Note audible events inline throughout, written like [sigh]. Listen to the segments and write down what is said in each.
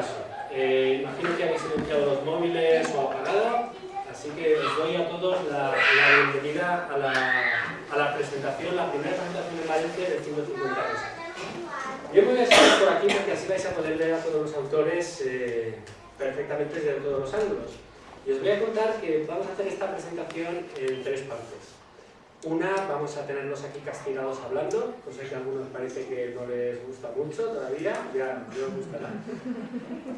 caso, eh, imagino que habéis silenciado los móviles o apagado, así que os doy a todos la, la bienvenida a la, a la presentación, la primera presentación en Valencia del 150 s Yo voy a estar por aquí porque así vais a poder ver a todos los autores eh, perfectamente desde todos los ángulos. Y os voy a contar que vamos a hacer esta presentación en tres partes. Una, vamos a tenerlos aquí castigados hablando, cosa que a algunos parece que no les gusta mucho todavía, ya no os gustará. [laughs]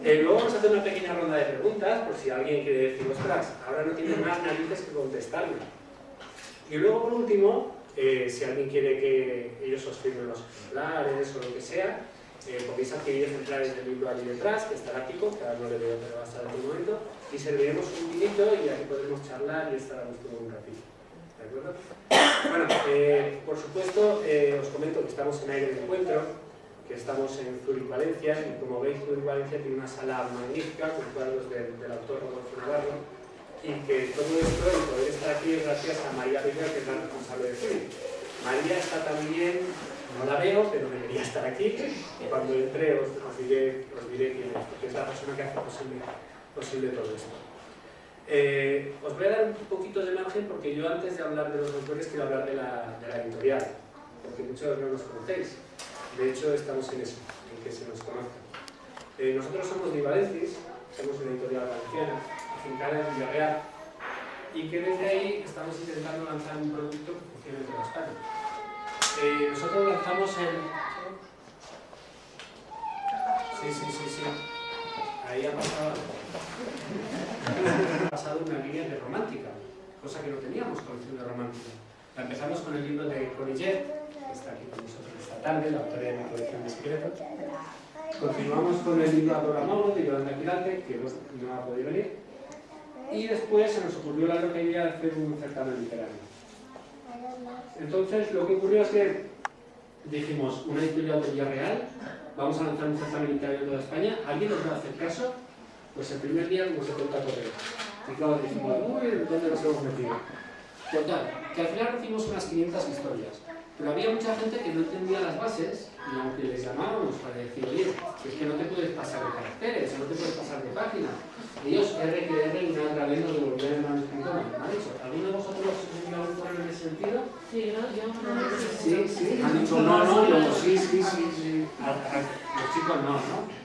Eh, luego vamos a hacer una pequeña ronda de preguntas, por si alguien quiere decir, ostras, ahora no tiene más narices que contestarme. Y luego, por último, eh, si alguien quiere que ellos os firmen los ejemplares o lo que sea, eh, podéis adquirir ejemplares del libro allí detrás, que estará Kiko, que ahora no le veo, pero va a estar en un momento, y serviremos un vinito y aquí podremos charlar y estar a gusto un ratito. Bueno, eh, por supuesto, eh, os comento que estamos en aire de encuentro, que estamos en Zurich, Valencia, y como veis, Zurich, Valencia tiene una sala magnífica con cuadros del, autor Rodolfo Navarro, y que todo esto, el poder estar aquí, es gracias a María Rivera, que es la responsable de Zurich. María está también, no la veo, pero debería estar aquí, cuando entre os, os diré, os diré quién es, porque es la persona que hace posible todo esto. Eh, os voy a dar un poquito de margen porque yo antes de hablar de los autores quiero hablar de la, editorial, porque muchos no nos conocéis. De hecho, estamos en eso, en que se nos conozca. Eh, nosotros somos Vivalencis, somos una editorial valenciana, afincada en Villarreal, y que desde ahí estamos intentando lanzar un producto que funcione en toda España. Eh, nosotros lanzamos el... Sí, sí, sí, sí. Ahí ha pasado... una línea de romántica, cosa que no teníamos colección de romántica. La empezamos con el libro de Corillet, que está aquí con nosotros esta tarde, la autora de mi colección de secretos. Continuamos con el libro Adora Mauro de Yolanda Quirarte, que no ha podido venir. Y después se nos ocurrió la loca idea de hacer un certamen literario. Entonces, lo que ocurrió es que dijimos, una editorial de Villarreal, vamos a lanzar un certamen literario en toda España, ¿alguien nos va a hacer caso? Pues el primer día como 70 correos. Y claro, dijimos, uy, ¿dónde nos hemos metido? Total, que al final recibimos unas 500 historias. Pero había mucha gente que no entendía las bases y aunque les llamábamos para decir, oye, es que no te puedes pasar de caracteres, no te puedes pasar de página. Ellos R que R y una otra vez nos devolvían el manuscrito mal mal hecho. ¿Alguno de vosotros os envió algún correo en ese sentido? Sí, no, yo no Sí, sí, han dicho no, no, yo sí, sí, sí, sí. A- a- los chicos no, ¿no? A.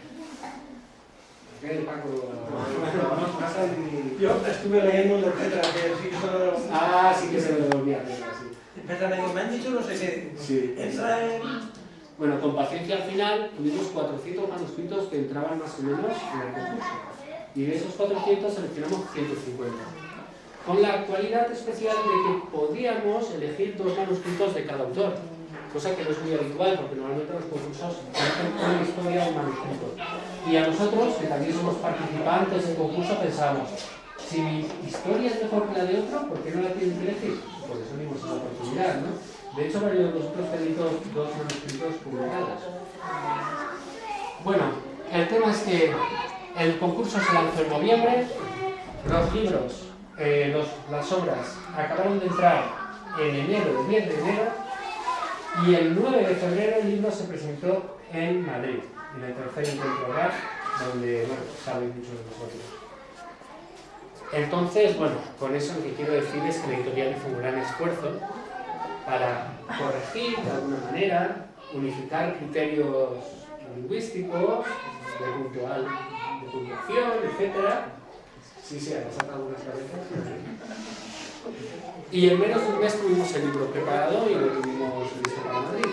Yo estuve leyendo la letra que sí solo... Ah, sí que se lo devolvía, a decir, me han dicho no sé qué. Sí. Entra en... Bueno, con paciencia al final tuvimos 400 manuscritos que entraban más o menos en el concurso. Y de esos 400 seleccionamos 150. Con la cualidad especial de que podíamos elegir dos manuscritos de cada autor. Cosa que no es muy habitual, porque normalmente los concursos eligen una historia o un manuscrito. Y a nosotros, que también somos participantes del concurso, pensábamos, si mi historia es mejor que la de otro, ¿por qué no la tienen que elegir? Por eso dimos esa oportunidad, ¿no? De hecho, varios de vosotros tenéis dos, dos manuscritos publicados. Bueno, el tema es que el concurso se lanzó en noviembre, los libros, eh, los- las obras acabaron de entrar en enero, el 10 de enero, y el 9 de febrero el libro se presentó en Madrid, en el tercer encuentro donde, bueno, sabéis muchos de vosotros. Entonces, bueno, con eso lo que quiero decir es que la editorial hizo un gran esfuerzo para corregir de alguna manera, unificar criterios lingüísticos, de puntual, de puntuación, etc. Sí, sí, ha pasado algunas cabezas. Y en menos de un mes tuvimos el libro preparado y lo tuvimos listo para Madrid.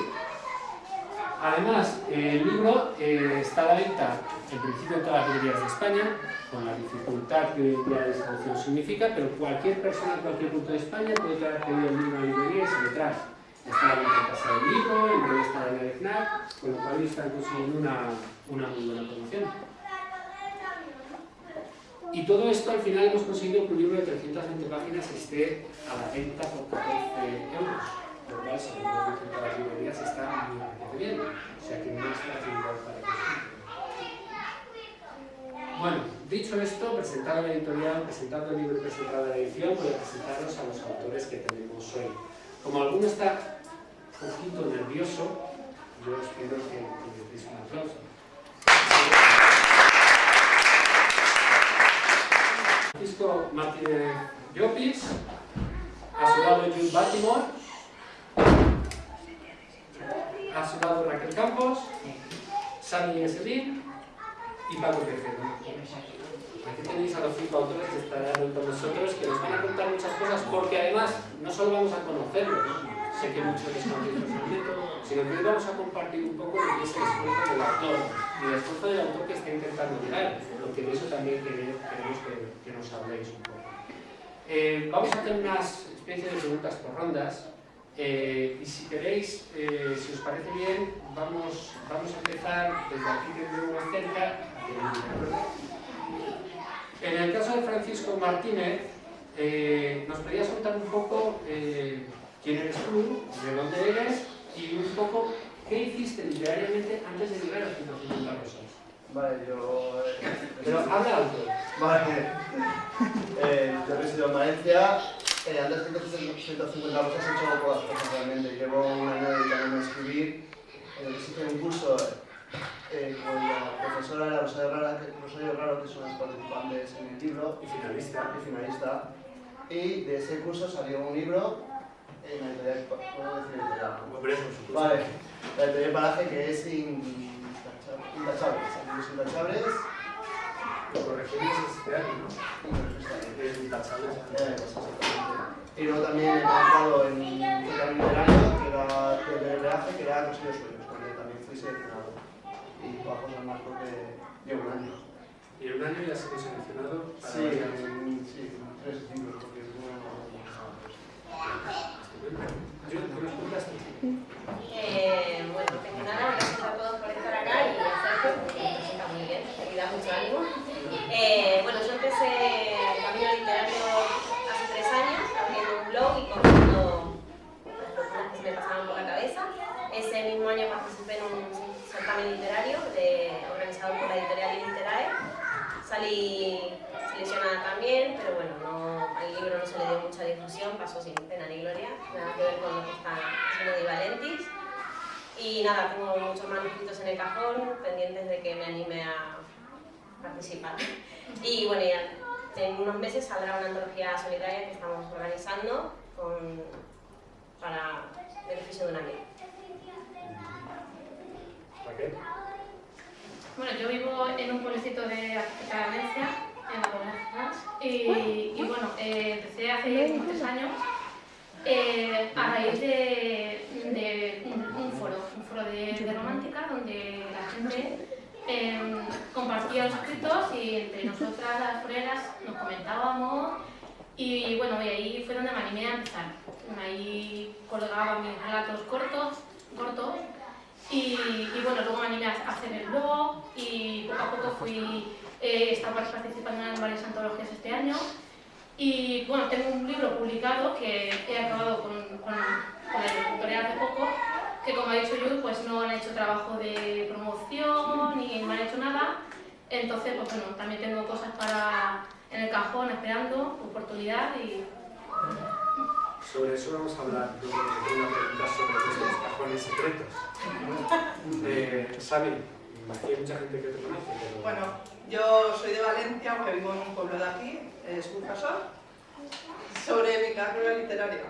Además, el libro eh, está a la venta en principio en todas las librerías de España, con la dificultad que la distribución significa, pero cualquier persona en cualquier punto de España puede traer pedido el libro a la librería y se lo trae. Está a la venta en Casa del Libro, en en el FNAC, con lo cual están consiguiendo una, una muy buena promoción. Y todo esto al final hemos conseguido que un libro de 320 páginas esté a la venta por 14 euros, lo cual según lo dicen todas las librerías está muy bien, o sea que no es facilidad para que Bueno, dicho esto, presentado la editorial, presentado el libro y presentado la edición, voy a presentaros a los autores que tenemos hoy. Como alguno está un poquito nervioso, yo os pido que, que me deis un aplauso. Francisco Martínez Llopis, a su lado Jules Baltimore, a su lado Raquel Campos, Sami Eselín y Paco Tejero. Aquí tenéis a los cinco autores que estarán con nosotros, que nos van a contar muchas cosas, porque además no solo vamos a conocerlos, sé que muchos les conocéis personalmente, sino que hoy vamos a compartir un poco lo que es el esfuerzo del autor y el esfuerzo del autor que está intentando llegar, porque de eso también queremos que, nos habléis un poco. Eh, vamos a hacer unas especies de preguntas por rondas, eh, y si queréis, eh, si os parece bien, vamos, vamos a empezar desde aquí que tenemos cerca. En el caso de Francisco Martínez, nos podías contar un poco quién eres tú, de dónde eres y un poco qué hiciste literariamente antes de llegar a 150 rosas. Vale, yo... Pero habla alto. Vale. [laughs] Eh, yo resido en Valencia. Eh, antes de 150 rosas he hecho pocas cosas realmente. Llevo un año dedicándome a escribir. Eh, hice un curso eh, con la profesora de la Rosario que, Rosario Raro, que son las participantes en el libro, Y finalista. y finalista. Y de ese curso salió un libro en la editorial, ¿puedo decir editorial? Vale, la editorial Paraje que es intachable- Intachables. Amigos Intachables Lo corregimos este año, ¿no? Es intachable. Eh, pues. Y luego también he trabajado en un camino del año, que era de peaje, que era Consejo de Sueños, donde también fui seleccionado. Y todas cosas más porque llevo un año. Y en un año ya has sido seleccionado para Sí, sí, tres libros, porque es una... Estupendo. Eh, bueno, primero nada, gracias a todos por estar acá y me presenta muy bien, me da mucho ánimo. Eh, bueno, yo empecé el camino literario hace tres años, abriendo un blog y contando las locuras que me pasaban por la cabeza. Ese mismo año participé en un certamen literario organizado por la editorial Literae. Salí seleccionada también, pero bueno, no, al libro no se le dio mucha difusión, pasó sin pena ni gloria, nada que ver con lo que está haciendo Di Valentis. Y nada, tengo muchos manuscritos en el cajón, pendientes de que me anime a participar. Y bueno, ya en unos meses saldrá una antología solitaria que estamos organizando con, para beneficio de un amigo. Raquel. Bueno, yo vivo en un pueblecito de Valencia, en y, y bueno, eh, empecé hace como tres años eh, a raíz de, de un, un foro, un foro de, de romántica donde la gente eh, compartía los escritos y entre nosotras las foreras nos comentábamos. Y bueno, y ahí fue donde me animé a empezar. Ahí colgaba mis relatos cortos, cortos y, y bueno, luego me animé a hacer el blog y poco a poco fui, eh, estaba participando en varias antologías este año. Y bueno, tengo un libro publicado que he acabado con, con, con la editorial hace poco, que como ha dicho Yud, pues no han hecho trabajo de promoción ni me han hecho nada. Entonces, pues bueno, también tengo cosas para en el cajón esperando, oportunidad y Sobre eso vamos a hablar de una pregunta sobre nuestros cajones secretos. Eh, aquí hay mucha gente que te conoce. Bueno, yo soy de Valencia, aunque vivo en un pueblo de aquí, es Burjasot. Sobre mi carrera literaria.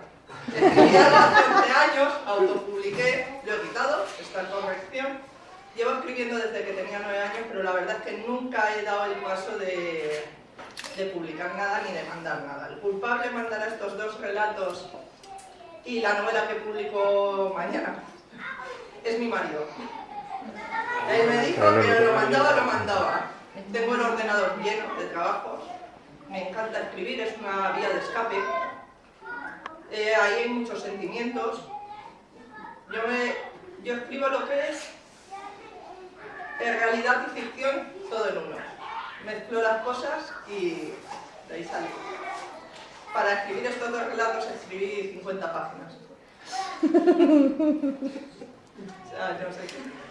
Escribí hace 20 años, autopubliqué, lo he quitado, está en corrección. Llevo escribiendo desde que tenía 9 años, pero la verdad es que nunca he dado el paso de, de publicar nada ni de mandar nada. El culpable mandará estos dos relatos y la novela que publico mañana es mi marido. Él me dijo que lo mandaba, lo mandaba. Tengo el ordenador lleno de trabajos. Me encanta escribir, es una vía de escape. Eh, ahí hay muchos sentimientos. Yo, me, yo escribo lo que es en realidad y ficción todo en uno. Mezclo las cosas y de ahí sale. Para escribir estos dos relatos escribí 50 páginas. o sea, yo sé que...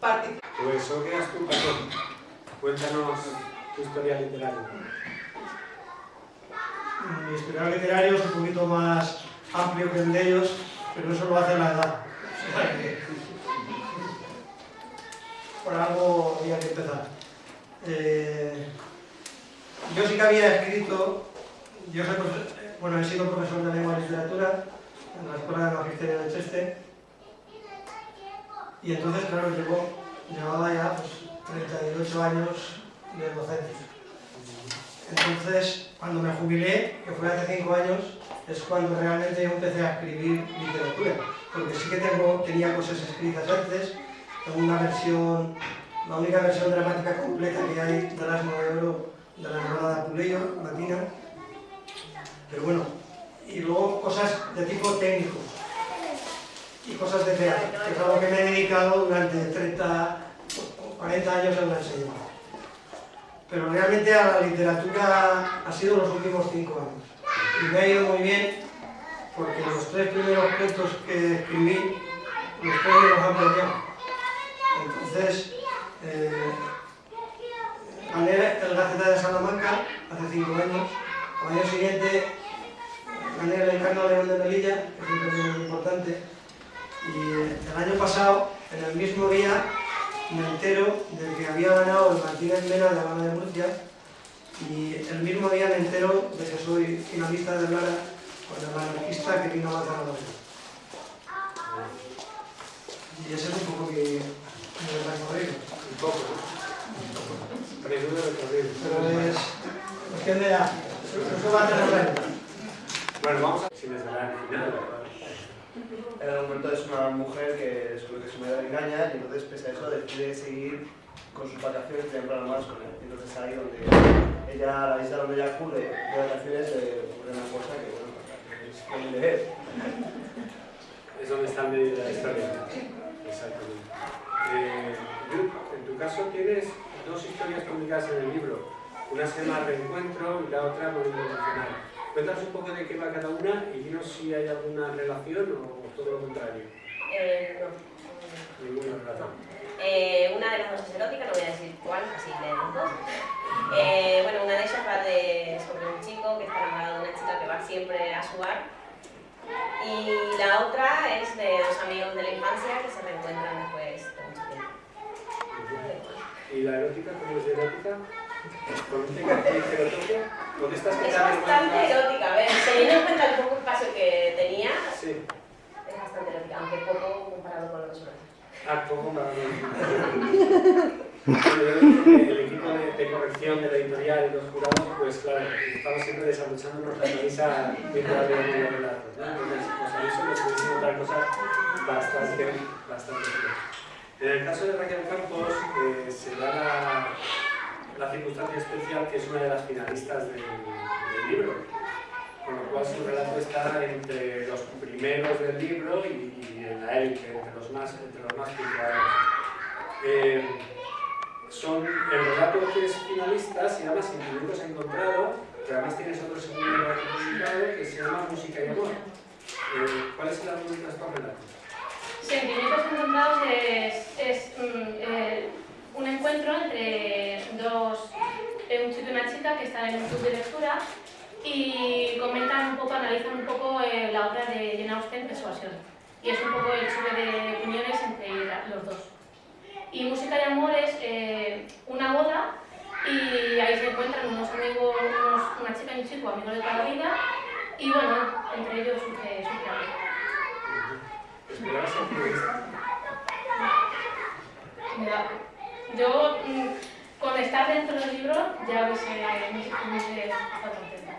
Participo. Pues, ¿o quedas tú? Cuéntanos tu historia literaria. Mi historial literario es un poquito más amplio que el de ellos, pero eso lo hace la edad. [laughs] Por algo había que empezar. Eh, yo sí que había escrito, yo soy bueno, he sido profesor de lengua y literatura en la Escuela de Magisterio de Cheste y entonces, claro, llevo, llevaba ya pues, 38 años de docencia. Entonces, cuando me jubilé, que fue hace 5 años, es cuando realmente yo empecé a escribir literatura. Porque sí que tengo, tenía cosas escritas antes, tengo una versión, la única versión dramática completa que hay de Oro de la novela de Apuleyo, latina. Pero bueno, y luego cosas de tipo técnico y cosas de teatro, que es algo que me he dedicado durante 30 o 40 años en la enseñanza. Pero realmente a la literatura ha sido los últimos 5 años. Y me ha ido muy bien porque los tres primeros cuentos que escribí, los tres los han premiado. Entonces, eh, gané el Gaceta de Salamanca hace 5 años. Al año siguiente gané el Encarno León de Melilla, que es un premio muy importante. Y eh, el año pasado, en el mismo día, me entero de que había ganado el Martínez Mena de Habana de Murcia y el mismo día me entero de que soy finalista de Lara con el anarquista que vino a matar a la. Y ese es un poco mi, mi recorrido. Un poco, de recorrido. Pero es de. Bueno, vamos a... Sin desvelar el final, el momento es una mujer que descubre que su marido le engaña y entonces pese a eso decide seguir con sus vacaciones tener un más con él. Entonces ahí donde ella, la isla donde ella acude de vacaciones, eh, ocurre una cosa que bueno, es pueden leer. Es donde está de la historia. Exactamente. Eh, en tu caso tienes dos historias publicadas en el libro. Una se llama Reencuentro y la otra Movimiento Emocional. Cuéntanos un poco de qué va cada una y dinos si hay alguna relación o todo lo contrario. Eh, no. Ninguna relación. Eh, una de las dos es erótica, no voy a decir cuál, así de los dos. Eh, bueno, una de ellas va de, sobre un chico que está enamorado de una chica que va siempre a su bar. Y la otra es de dos amigos de la infancia que se reencuentran después de mucho tiempo. ¿Y la erótica? ¿Cómo es de erótica? ¿Con este cartel que lo estas que Es bastante erótica, a ver, teniendo en cuenta el poco espacio que tenía, Sí. es bastante erótica, aunque poco comparado con los otros. Ah, ¿cómo para Bueno, yo creo que el equipo de, de corrección de la editorial y los jurados, pues claro, estamos siempre desabrochándonos la camisa mientras leemos los relatos, ¿no? Entonces, pues a eso cosas bastante, bastante. En el caso de Raquel Campos, eh, se da la, la circunstancia especial que es una de las finalistas del, del libro, con lo cual su relato está entre los primeros del libro y, y en la élite, entre los más, entre los más puntuales. Eh, son, el relato que es finalista se llama Sentimientos Encontrado, que además tienes otro segundo publicado que se llama Música y Amor. Eh, ¿Cuál es el argumento de estos relatos? Sentimientos encontrados es, es mm, eh, un encuentro entre dos, eh, un chico y una chica que están en un club de lectura y comentan un poco, analizan un poco eh, la obra de Jane Austen, Persuasión. Y es un poco el choque de opiniones entre los dos. Y Música y Amor es eh, una boda y ahí se encuentran unos amigos, unos- una chica y un chico, amigos de toda la vida, y bueno, entre ellos surge, surge. Mira, yo mm, estar dentro del libro ya hubiese, me hubiese estado contenta.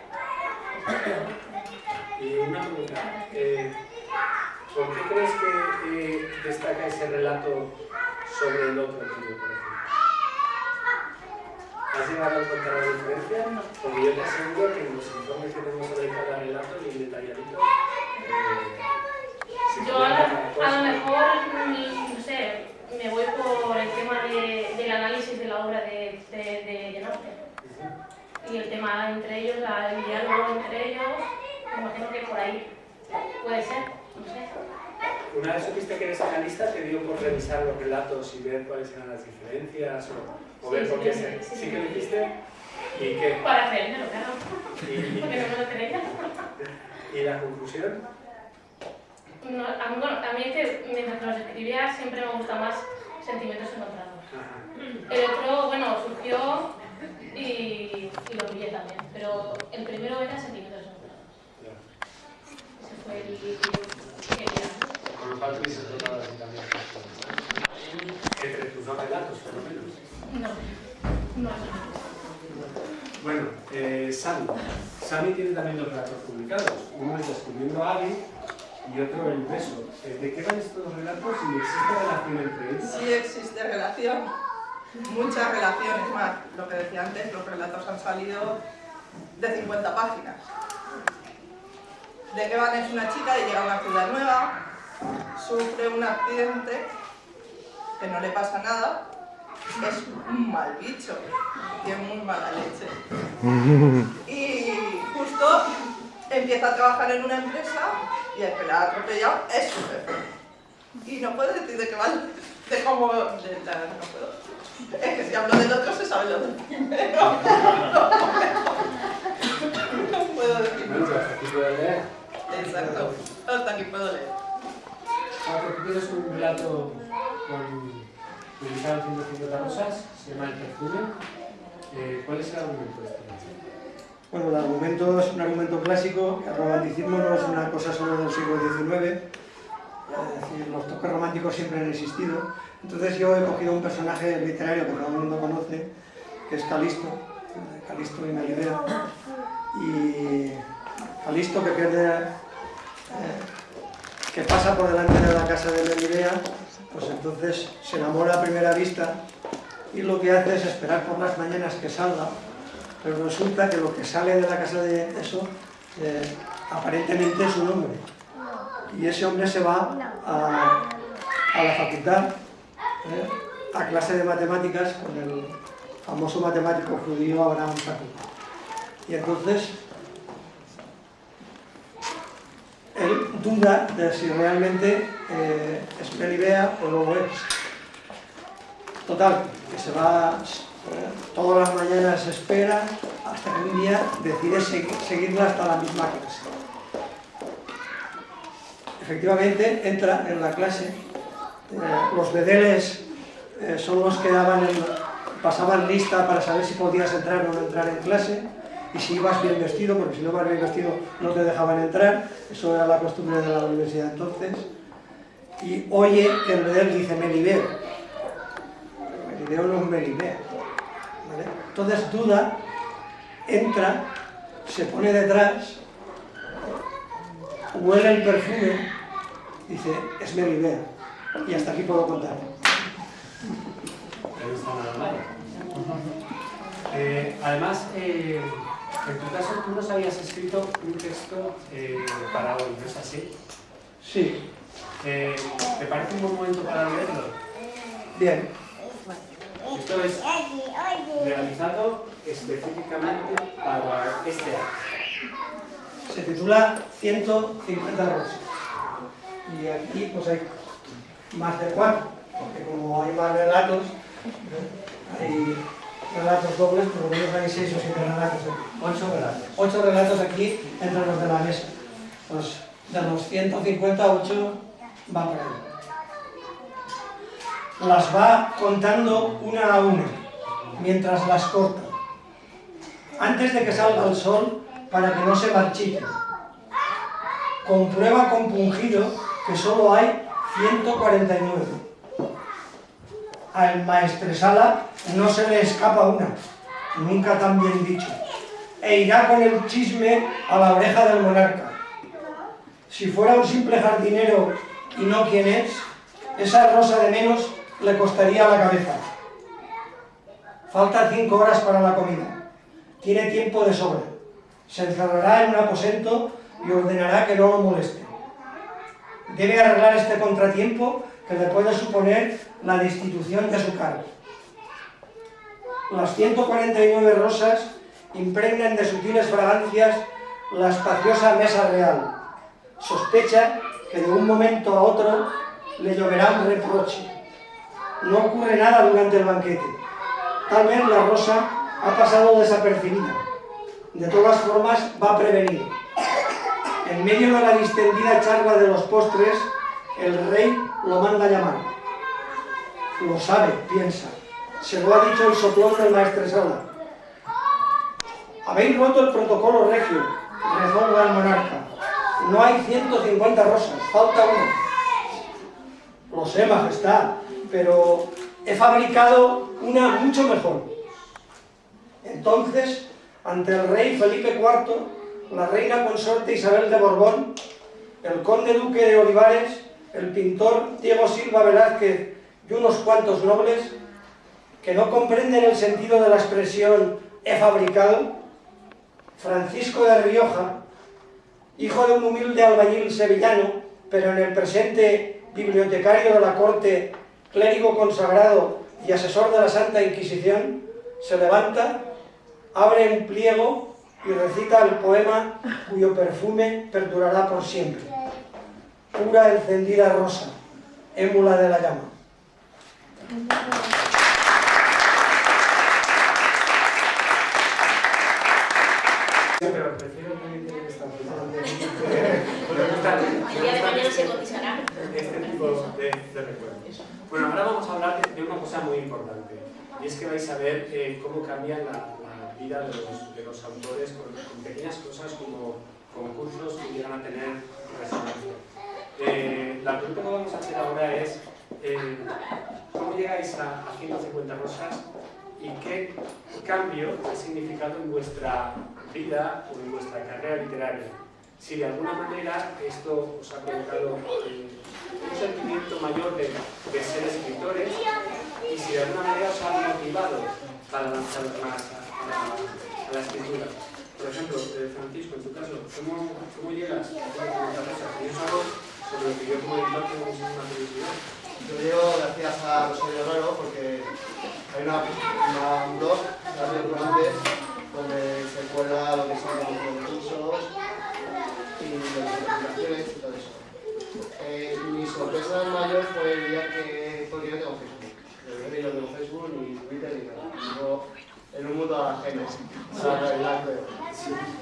Y una pregunta, eh, ¿por qué crees que eh, destaca ese relato sobre el otro tío, por ejemplo? ¿Has llegado a encontrar la diferencia? Porque yo te aseguro que en los informes que tenemos sobre cada relato, bien detalladito, eh, Yo a, lo- cosa. a lo mejor, mm, no sé, me voy por el tema de- del análisis de la obra de, de, de. Y el tema entre ellos, la- el diálogo entre ellos, me imagino que por ahí puede ser, no sé. Una vez supiste que eres analista, te dio por revisar los relatos y ver cuáles eran las diferencias o, o ver por qué sí, se... sí, ¿Sí sí. que lo hiciste? ¿Y qué? Para aprender, claro, ¿Y, porque no me lo creía. y, la conclusión? No, a, mí, bueno, a mí es que mientras los escribía siempre me gusta más sentimientos encontrados. Ajá. El otro, bueno, surgió y, y lo pillé también, pero el primero era sentimientos encontrados. Ese fue el que quería. Cual así también. Entre tus dos relatos, por lo menos. No, no, Bueno, eh, Sami. Sami tiene también dos relatos publicados. Uno es Descubriendo a Abby y otro El beso. Eh, ¿De qué van estos dos relatos y existe relación entre ellos? Sí existe relación, muchas relaciones más. Lo que decía antes, los relatos han salido de 50 páginas. De qué van es una chica y llega a una ciudad nueva, sufre un accidente, que no le pasa nada, es un mal bicho, tiene muy mala leche. [laughs] Y justo empieza a trabajar en una empresa y el que la ha atropellado es su jefe. Y no puedo decir de qué va, de cómo, de la, no puedo. Es que si hablo del otro se sabe lo del primero. [laughs] No decir hasta aquí puedo leer. Exacto, hasta aquí puedo leer. Ah, tienes un relato con, publicado en 150 rosas, se llama El perfume. Eh, ¿Cuál es el argumento de este? Bueno, el argumento es un argumento clásico, el romanticismo no es una cosa solo del siglo XIX, es decir, los toques románticos siempre han existido. Entonces yo he cogido un personaje literario que todo el mundo conoce, que es Calisto, Calisto y Melibea. Y Calisto que pierde, eh, que pasa por delante de la casa de Melibea, pues entonces se enamora a primera vista y lo que hace es esperar por las mañanas que salga. Pero resulta que lo que sale de la casa de eso eh, aparentemente es un hombre. Y ese hombre se va a, la facultad eh, a clase de matemáticas con el famoso matemático judío Abraham Sacco. Y entonces él duda de si realmente eh, es Melibea o no lo es. Total, que se va todas las mañanas espera hasta que un día decide segui- seguirla hasta la misma clase. Efectivamente, entra en la clase, eh, los bedeles eh, son los que pasaban lista para saber si podías entrar o no entrar en clase y si ibas bien vestido, porque si no ibas bien vestido no te dejaban entrar, eso era la costumbre de la universidad entonces, y oye que el bedel dice Melibeo, Melibeo no es Melibea. ¿vale? Entonces duda, entra, se pone detrás, huele el perfume, dice, es Melibea. Y hasta aquí puedo contar. [laughs] Eh, además, eh, en tu caso, tú nos habías escrito un texto eh, para hoy, ¿no es así? Sí, Eh, ¿Te parece un buen momento para leerlo? bien. Esto es realizado específicamente para este año. Se titula 150 rosas. Y aquí pues hay más de cuatro, porque como hay más relatos, ¿eh? hay relatos dobles, por lo menos hay seis o siete relatos. aquí. Ocho relatos. Ocho relatos aquí entre los de la mesa. Pues de los 150, 8 van por ahí. Las va contando una a una, mientras las corta. Antes de que salga el sol, para que no se marchiten. Comprueba compungido que solo hay 149. Al maestresala no se le escapa una, nunca tan bien dicho, e irá con el chisme a la oreja del monarca. Si fuera un simple jardinero y no quien es, esa rosa de menos le costaría la cabeza. Falta cinco horas para la comida. Tiene tiempo de sobra. Se encerrará en un aposento y ordenará que no lo moleste. Debe arreglar este contratiempo que le puede suponer la destitución de su cargo. Las 149 rosas impregnan de sutiles fragancias la espaciosa mesa real. Sospecha que de un momento a otro le lloverá un reproche. No ocurre nada durante el banquete. Tal vez la rosa ha pasado desapercibida. De todas formas, va prevenido. En medio de la distendida charla de los postres, el rey lo manda a llamar. Lo sabe, piensa. Se lo ha dicho el soplón del maestresala. Habéis roto el protocolo regio, rezonga el monarca. No hay 150 rosas, falta una. Lo sé, majestad, pero he fabricado una mucho mejor. Entonces, ante el rey Felipe IV, la reina consorte Isabel de Borbón, el conde duque de Olivares, el pintor Diego Silva Velázquez y unos cuantos nobles, que no comprenden el sentido de la expresión he fabricado, Francisco de Rioja, hijo de un humilde albañil sevillano, pero en el presente bibliotecario de la corte, clérigo consagrado y asesor de la Santa Inquisición, se levanta, abre un pliego y recita el poema cuyo perfume perdurará por siempre. Pura encendida rosa, émula de la llama. Pero prefiero que estar El día de mañana se cotizará. este tipo de, de recuerdos. Bueno, ahora vamos a hablar de, de una cosa muy importante. Y es que vais a ver eh, cómo cambia la, la vida de los, de los autores con, con pequeñas cosas como concursos que llegan a tener resonancia. Eh, la pregunta que vamos a hacer ahora es eh, ¿cómo llegáis a, a 150 rosas y qué cambio ha significado en vuestra vida o en vuestra carrera literaria? Si de alguna manera esto os ha provocado eh, un sentimiento mayor de, ser escritores y si de alguna manera os ha motivado para lanzaros más a, la, escritura. Por ejemplo, Francisco, en tu caso, ¿cómo, llegas a 150 rosas? Y sobre lo que yo como editor tengo muchísima curiosidad. Yo llego gracias a Rosario Raro porque hay una, una un blog, Radio Comandes, donde se cuelga lo que son los concursos y las presentaciones y todo eso. Eh, mi sorpresa mayor fue el día que, porque yo tengo Facebook. Yo no tengo Facebook, ni Twitter, ni nada. En un la realidad creo.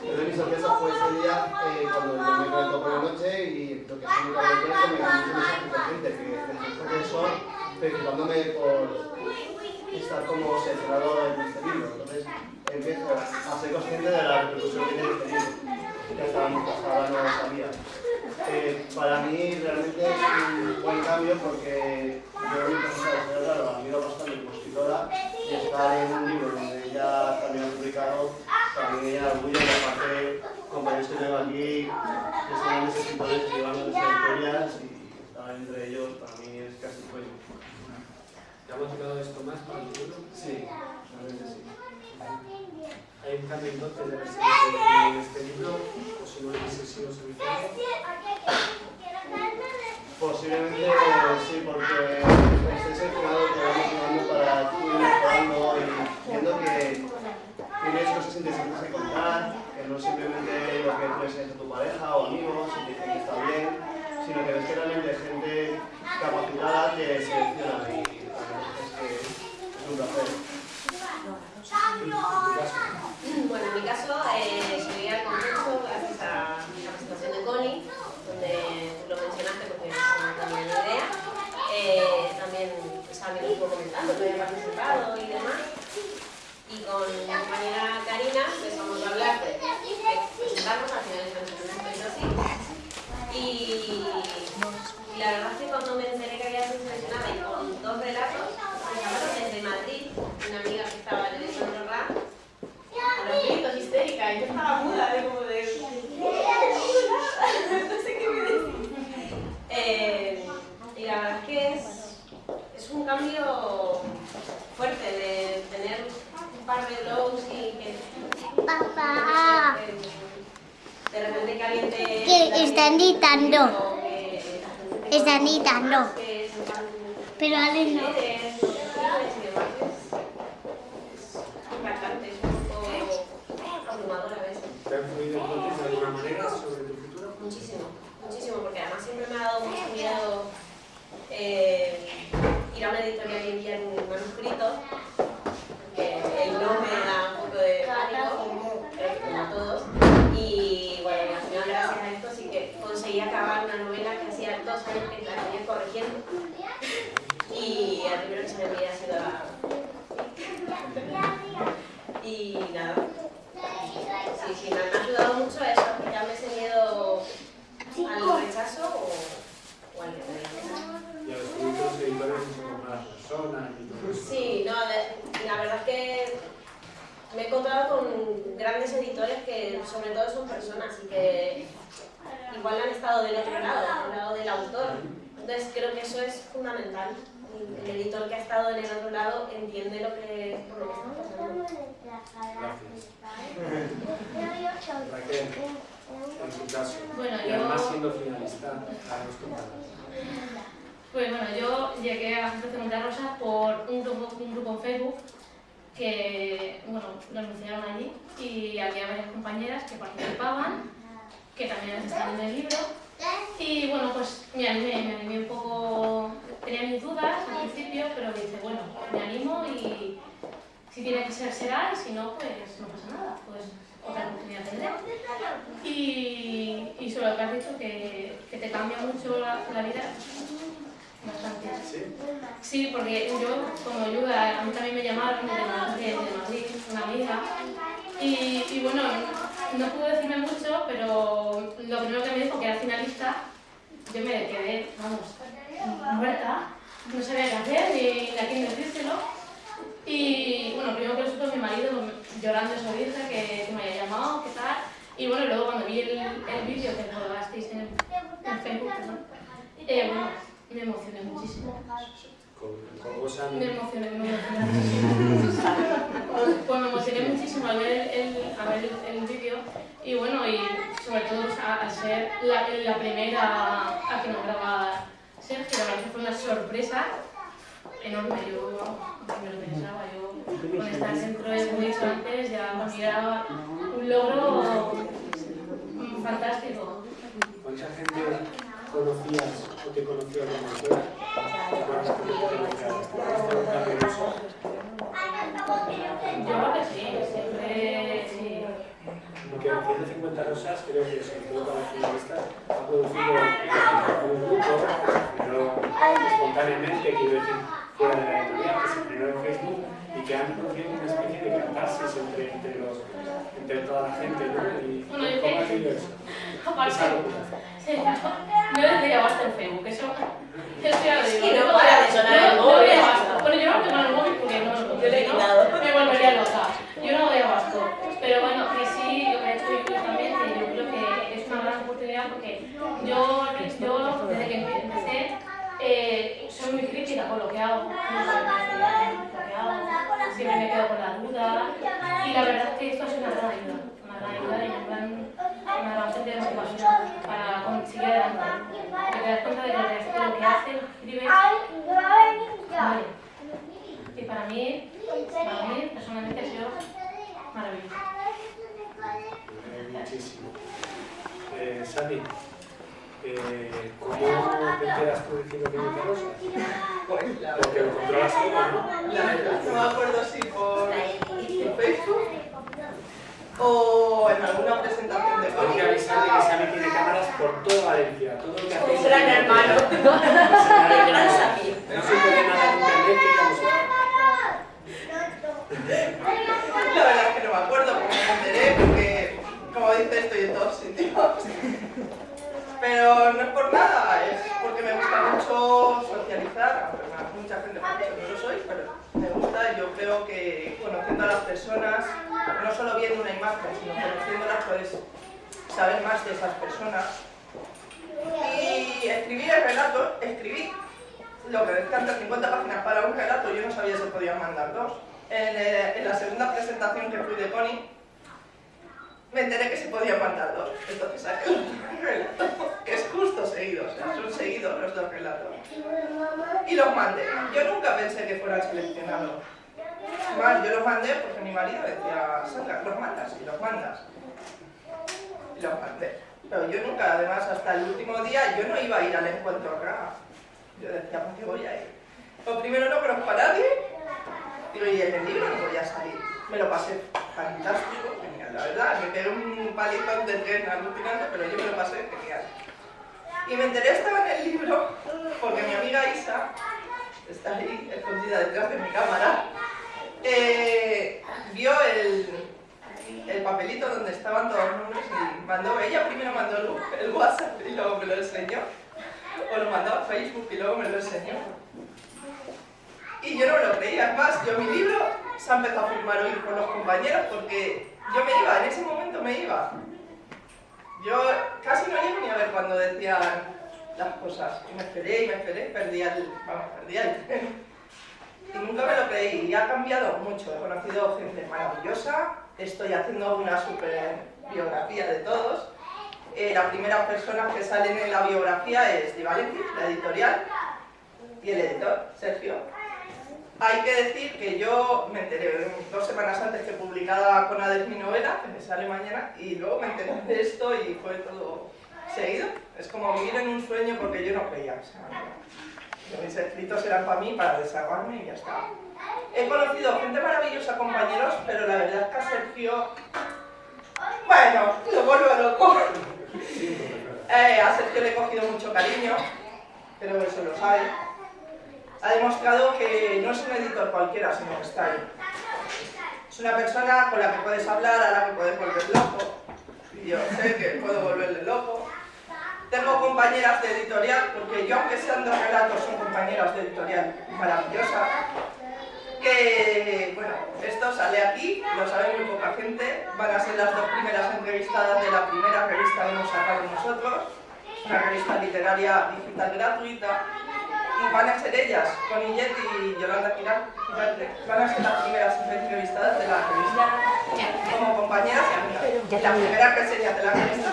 Entonces mi sorpresa fue ese día eh, cuando me conectó por la noche y lo que es mi cabello me da mucho de gente que desde son felicitándome por estar como seleccionado en este libro. Entonces empiezo a ser consciente de la repercusión que tiene este libro, que hasta, hasta ahora no lo sabía. Eh, para mí realmente es un buen cambio porque yo mi profesora de Gerardo la admiro bastante como escritora y estar en un libro donde también ha publicado también ella orgullo y aparte compañeros que tengo aquí que son grandes escritores que llevan nuestras historias y estar entre ellos para mí es casi sueño. ¿Te ha motivado esto más para el futuro? Sí, realmente sí. Hay un cambio entonces de seleccionado en este libro o si no hubiese sido seleccionado. Posiblemente sí, porque estoy seleccionado te va motivando para ir mejorando y viendo que tienes cosas interesantes que contar, que no simplemente lo que tú enseñas a tu pareja o amigos y te dicen que está bien, sino que ves que realmente gente capacitada que selecciona y es que es un placer. Bueno, en mi caso, eh, llegué al concurso gracias a la presentación de Connie, donde tú lo mencionaste porque no tenía ni idea. Eh, también Sami lo estuvo comentando, que había participado y demás. Y con mi compañera Karina empezamos a hablar de, de presentarnos, al final nos presentamos así. Y, y la verdad es que cuando me enteré que había sido seleccionada y con dos relatos, llamaron desde Madrid, una amiga que estaba en el otro rap, a los gritos histérica, y yo estaba muda de como de... no sé qué me decir. Eh, y la verdad es que es, es un cambio fuerte de tener un par de lows y que... Papá. De repente que alguien te... Que están gritando. o que la gente te Están conoce gritando. más, que sepan Pero Ale no. eres, lo que eres y demás es, es impactante, es un poco abrumador a veces. ¿Te ha influido entonces de alguna manera sobre tu futuro? Muchísimo, muchísimo, porque además siempre me ha dado mucho miedo eh, ir a una editorial y enviar un manuscrito, porque el no me da un poco de pánico, creo que como a todos, y bueno, y al final gracias a esto sí que conseguí acabar una novela que hacía dos años que la venía corrigiendo, y el primero que se me envía ha sido a... Y nada, Sí, sí, me ha ayudado mucho a eso, a quitarme ese miedo al rechazo o, o al que me Y a descubrir que los editores no son como las personas y todo eso. Sí, no, de- la verdad es que me he encontrado con grandes editores que sobre todo son personas y que igual han estado del otro lado, del lado del autor. Entonces creo que eso es fundamental. El editor que ha estado en el otro lado entiende lo que, por lo que está pasando. Raquel, en tu caso. Bueno, y además yo- siendo finalista, a los contados. Pues bueno, yo llegué a Asociación Monte Rosa por un grupo, un grupo en Facebook que, bueno, lo anunciaron allí y había varias compañeras que participaban, que también estaban en el libro. Y bueno, pues me animé, me animé un poco, tenía mis dudas al principio, pero dije, bueno, me animo y si tiene que ser, será, y si no, pues no pasa nada, pues otra oportunidad tendré. Y, y sobre lo que has dicho, que, que te cambia mucho la, vida, bastante. ¿Sí? Porque yo como ayuda, a mí también me llamaron de, Ma- de, de Madrid, una amiga, y, y bueno, no pudo decirme mucho, pero lo primero que me dijo que era finalista, yo me quedé, vamos, muerta, no sabía qué hacer ni, a quién decírselo. Y bueno, primero que lo supo mi marido llorando su hija, que, que me había llamado, qué tal. Y bueno, luego cuando vi el, el vídeo que colgasteis en, en Facebook, perdón, eh, bueno, me emocioné muchísimo. Con, a Me emocioné, me emocioné. Pues [laughs] me emocioné muchísimo al ver el, al ver el, el vídeo y bueno, y sobre todo al ser la, la primera a que nombraba Sergio, la verdad que fue una sorpresa enorme. Yo no me lo pensaba, yo con estar dentro de dicho antes ya era un logro fantástico. ¿Cuánta gente conocías o te conoció conocía? ¿Este un cambio en eso? Yo creo que sí, siempre sí. Porque 150 rosas creo que sobre todo para finalistas ha producido un grupo, pero espontáneamente, quiero decir, fuera de la editorial, que se generó en Facebook que han producido una especie de catarsis entre, entre, los, entre toda la gente, ¿no? Y Bueno, yo ¿cómo [laughs] que- ha sido eso? Aparte, Esa locura. Sí, yo desde que basta en Facebook, eso, eso ya lo digo. que no Yo- para de sonar el yo- móvil. yo. Bueno, yo no tengo el móvil porque no lo Yo le he quitado. Me volvería loca. Yo no doy abasto. Pero bueno, que sí, lo que ha hecho YouTube también, que yo creo que es una gran oportunidad porque yo, yo desde que empecé, eh, soy muy crítica con lo que hago. No me parece bien lo que hago. Siempre me quedo con la duda. Y la verdad es que esto es una gran ayuda. Una gran ayuda y una gran fuente de motivación para conseguir adelante. Te das cuenta de que lo que haces, escribes, vale. Y para mí, para mí personalmente ha sido maravilloso. Eh, muchísimo. Eh, Sandy, eh, ¿cómo te enteras tú de 150 rosas? Pues la Porque lo controlas todo, ¿no? La verdad, no me acuerdo si por, Facebook o en alguna presentación de Tengo que avisar de que Sandy tiene cámaras por toda Valencia. Todo lo que hacéis Un gran hermano. Un gran desafío. [laughs] No se puede nada en internet que. La verdad es que no me acuerdo porque me enteré, porque como dice estoy en todos sitios. Pero no es por nada, es porque me gusta mucho socializar, aunque mucha gente no lo soy, pero me gusta. Yo creo que conociendo a las personas, no solo viendo una imagen, sino conociéndolas, puedes saber más de esas personas. Y escribir el relato, escribí lo que antes, 50 páginas para un relato, yo no sabía si podían mandar dos. En, eh, en la segunda presentación que fui de Connie, me enteré que se podían mandar dos. Entonces saqué un relato, que es justo seguido, o sea, son seguidos los dos relatos. Y los mandé. Yo nunca pensé que fueran seleccionados. Más, yo los mandé porque mi marido decía, Sandra, los mandas y los mandas. Y los mandé. Pero yo nunca, además, hasta el último día, yo no iba a ir al encuentro acá. Yo decía, ¿por qué voy a ir? Lo primero no conozco a nadie, digo, y en el libro no voy a salir. Me lo pasé fantástico, la verdad, me quedé un palitón de tren alucinante, pero yo me lo pasé genial. Y me enteré, estaba en el libro, porque mi amiga Isa, está ahí escondida detrás de mi cámara, eh, vio el, el papelito donde estaban todos los nombres y mandó, ella primero mandó el, el WhatsApp y luego me lo enseñó o lo mandaba a Facebook y luego me lo enseñó. Y yo no me lo creía, es más, yo mi libro se ha empezado a firmar hoy con los compañeros porque yo me iba, en ese momento me iba. Yo casi no llego ni a ver cuando decían las cosas. Y me esperé y me esperé, perdía el, vamos, perdía el tren. Y nunca me lo creí, y ha cambiado mucho. He conocido gente maravillosa, estoy haciendo una super biografía de todos eh, las primeras personas que salen en la biografía es Di Valenti, la editorial, y el editor, Sergio. Hay que decir que yo me enteré dos semanas antes que publicaba con Ades mi novela, que me sale mañana, y luego me enteré de esto y fue todo seguido. Es como vivir en un sueño porque yo no creía. O sea, mis escritos eran para mí, para desahogarme y ya está. He conocido gente maravillosa, compañeros, pero la verdad es que a Sergio, bueno, lo vuelvo loco. Eh, a Sergio le he cogido mucho cariño, pero eso lo sabe. Ha demostrado que no es un editor cualquiera, sino que está ahí. Es una persona con la que puedes hablar, a la que puedes volver loco. Yo sé que puedo volverle loco. Tengo compañeras de editorial, porque yo aunque sean dos relatos, son compañeras de editorial maravillosas que, bueno, esto sale aquí, lo sabe muy poca gente, van a ser las dos primeras entrevistadas de la primera revista que hemos sacado nosotros, una revista literaria digital gratuita, y van a ser ellas, Connie Jet y Yolanda Girán, van a ser las primeras entrevistadas de la revista, como compañeras y amigas. La primera que sería de la revista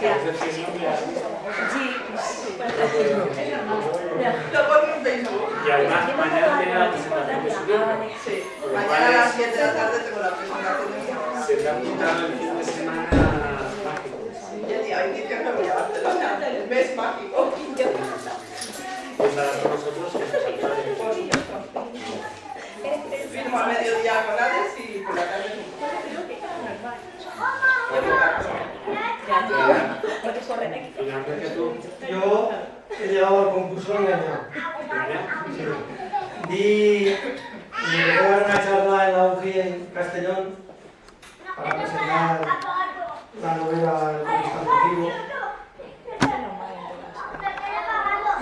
Gracias. Sí, lo pongo en Facebook. Y además mañana tiene la presentación de su libro. Sí, mañana a las 7 de la tarde tengo la presentación de mi libro. Se te ha apuntado el fin de semana mágico. Y el día 27 me voy a Barcelona, el mes mágico. A Yo he llegado al concurso engañado. Me dar una charla en la UCI en Castellón para presentar la novela El Constantativo.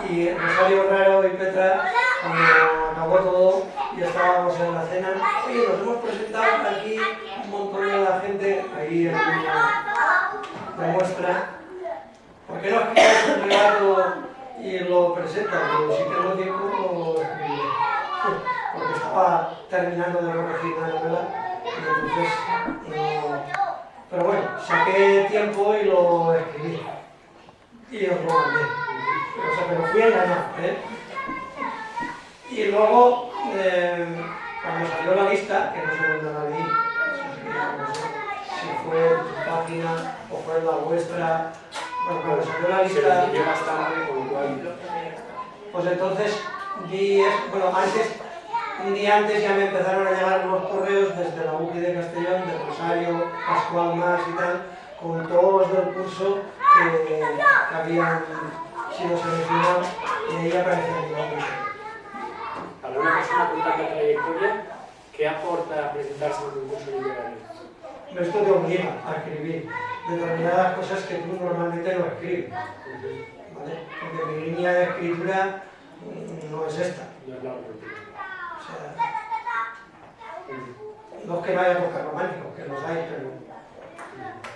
Y Rosario Raro y Petra, cuando acabó todo y estábamos en la cena, oye, nos hemos presentado aquí un montón de la gente, ahí en la muestra. ¿Por qué no escribes un relato y lo presentas? Pero si tengo tiempo, lo escribiré. Porque estaba terminando de corregir la novela y entonces no... Pero bueno, saqué tiempo y lo escribí. Y os lo mandé. Pero fui engañado, ¿eh? Y luego, eh, cuando salió la lista, que no vi, sí que ya no sé, si fue en tu página o fue en la vuestra, bueno, cuando salió la se lista, tarde, con lo cual pues entonces di, es- bueno, antes, un día antes ya me empezaron a llegar unos correos desde la UCI de Castellón, de Rosario, Pascual Más y tal, con todos los del curso que, que habían sido seleccionados y ahí aparecía mi nombre. para una persona con tanta trayectoria, ¿qué aporta presentarse en un concurso literario? Esto te obliga a escribir determinadas cosas que tú normalmente no escribes. ¿vale? Porque mi línea de escritura mm, no es esta. No es la. O sea, no es que no haya podcast románticos, que los hay, pero,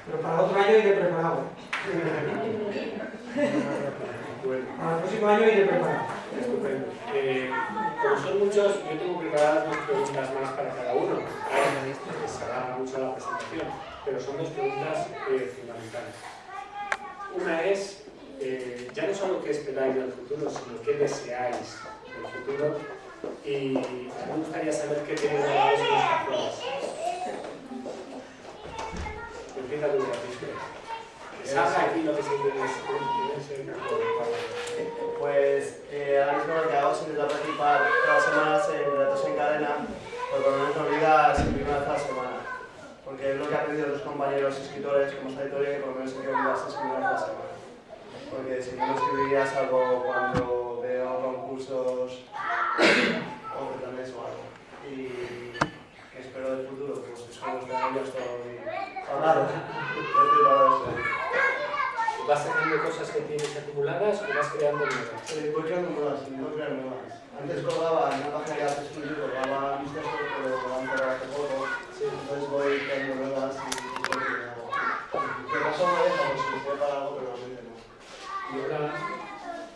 pero para otro año iré preparado. [laughs] Bueno, Para el próximo año iré preparado. estupendo. Eh, como son muchos, yo tengo preparadas dos preguntas más para cada uno. Ahora, que se alarga mucho la presentación, pero son dos preguntas eh, fundamentales. Una es, eh, ya no solo qué esperáis del futuro, sino qué deseáis del futuro. Y a mí me gustaría saber qué tenéis grabados en los cajones. Empieza tú, Francisco. Que salga aquí lo que se ese cajón. Pues eh, ahora mismo lo que hago es intentar participar todas las semanas en retos en cadena, por lo menos me obliga a escribir una vez a la semana. Porque es lo que han pedido los compañeros escritores, como esta editorial, que por lo menos hay que obligarse a escribir una vez a la semana. Porque si no, no escribiría cuando veo concursos o certames o algo. Y espero del futuro, pues es como estar. Estoy hablado de esto. ¿Vas haciendo cosas que tienes acumuladas o vas creando nuevas? Sí, voy creando nuevas, no crear nuevas. Antes colgaba en una página que hace estudio, colgaba textos, pero han cerrado hace poco. Entonces voy creando nuevas y y voy creando. Que no son de esa, pues si estoy para algo, pero realmente no. Y ahora,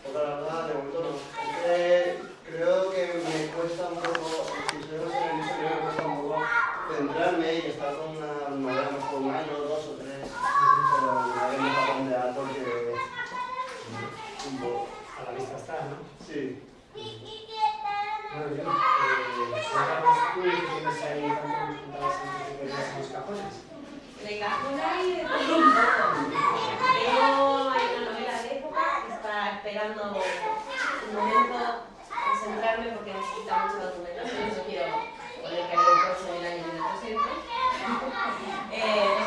Otra verdad, de momento no. Es que creo que me cuesta un poco, si soy más en el creo que me cuesta un poco centrarme y estar con una novela mejor un año, dos o tres. Pero me voy a fondear porque... Un poco. a la vista está, ¿no? Sí. Bueno, yo, eh, tú ahí los cajones. De hay de todo un poco. Tengo hay una novela de época que está esperando un momento de centrarme porque necesita mucho documentación. Yo quiero poner que haya un coche del año 1900. [laughs] Eh,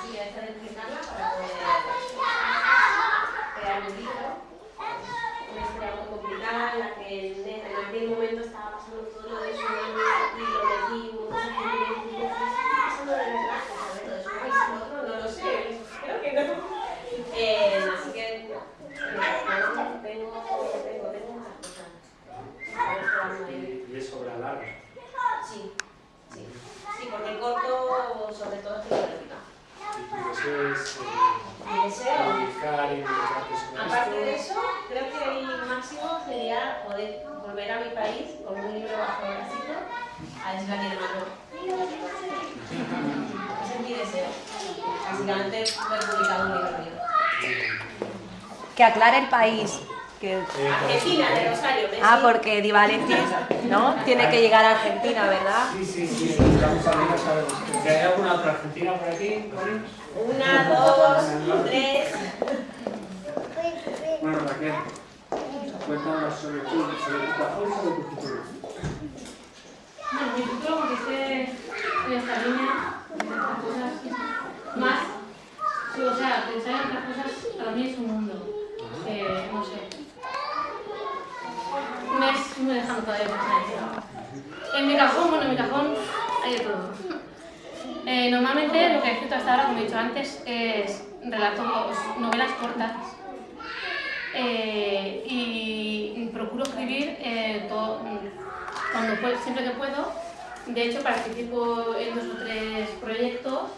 Que aclare el país. Que... Argentina, de Rosario, Messi. Ah, porque Di Valentis, ¿no? Tiene que llegar a Argentina, ¿verdad? Sí, sí, sí, estamos hablando, sabemos. ¿Que ¿Hay alguna otra argentina por aquí? Una, dos, tres. Bueno, Raquel, cuéntanos sobre tu, sobre tu cajón y sobre tu futuro. Bueno, mi futuro consiste en esta línea, en estas cosas más. Sí, o sea, pensar en otras cosas para mí es un mundo. Eh, no sé. Me es muy lejano todavía pensar en eso. En mi cajón, bueno, en mi cajón hay de todo. Eh, normalmente lo que he escrito hasta ahora, como he dicho antes, es relatos, novelas cortas. Eh, y procuro escribir eh, todo, cuando siempre que puedo. De hecho, participo en dos o tres proyectos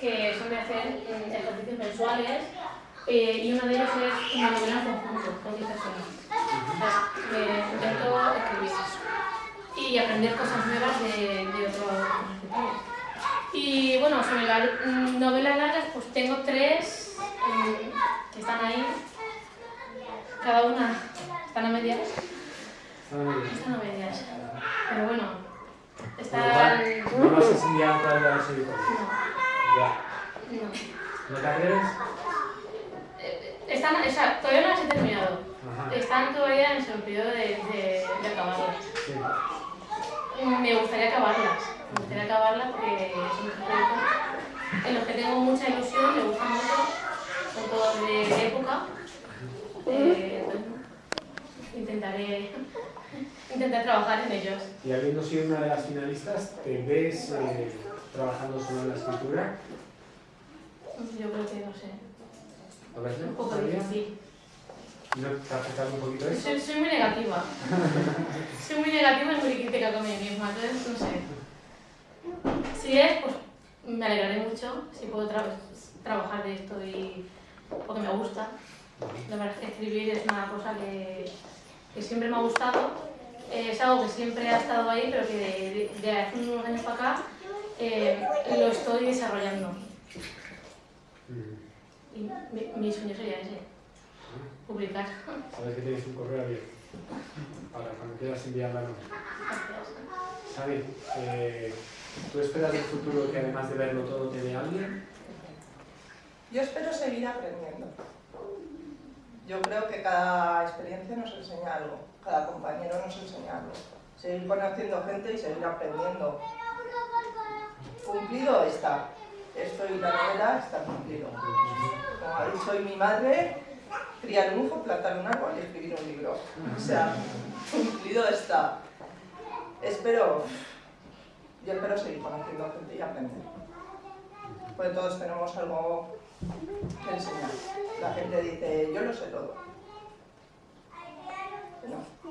que son de hacer mm, ejercicios mensuales eh, y uno de ellos es una novela en conjunto con 10 personas. Intento escribir y aprender cosas nuevas de, de otros escritores. Y bueno, sobre las novelas largas, pues tengo tres mm, que están ahí, cada una están a medias. Están a medias. Pero bueno, están. No vas a todavía las editoriales. No, Ya. no. ¿No atreves? Eh, Están, o sea, todavía no las he terminado. Ajá. Están todavía en su periodo de, de, de acabarlas. Sí. Me gustaría acabarlas. Me gustaría acabarlas porque son proyectos en los que tengo mucha ilusión, me gustan mucho. Son todos de, época. Eh, intentaré intentar trabajar en ellos. Y habiendo sido una de las finalistas, ¿te ves eh, trabajando solo en la escritura? Yo creo que no sé. ¿A veces? Un poco difícil. ¿No te ha afectado un poquito eso? Soy, soy muy negativa. [laughs] soy muy negativa y muy crítica con mí misma, entonces no sé. Si es, pues me alegraré mucho si puedo tra- trabajar de esto y porque me gusta. La verdad es que escribir es una cosa que, que siempre me ha gustado. Eh, es algo que siempre ha estado ahí, pero que de, de- de hace unos años para acá eh, lo estoy desarrollando. Mm. Y mi, mi sueño sería ese, publicar. Sabes que tienes un correo abierto para cuando quieras enviar la nota. Gracias. Xavi, eh, ¿tú esperas del futuro que además de verlo todo te dé alguien? Yo espero seguir aprendiendo. Yo creo que cada experiencia nos enseña algo, cada compañero nos enseña algo. Seguir conociendo gente y seguir aprendiendo. Cumplido está. Esto y la novela está cumplido. Como ha mi madre, criar un hijo, plantar un árbol y escribir un libro. O sea, cumplido está. Espero, yo espero seguir conociendo gente y aprender. Pues todos tenemos algo que enseñar. La gente dice, yo lo sé todo.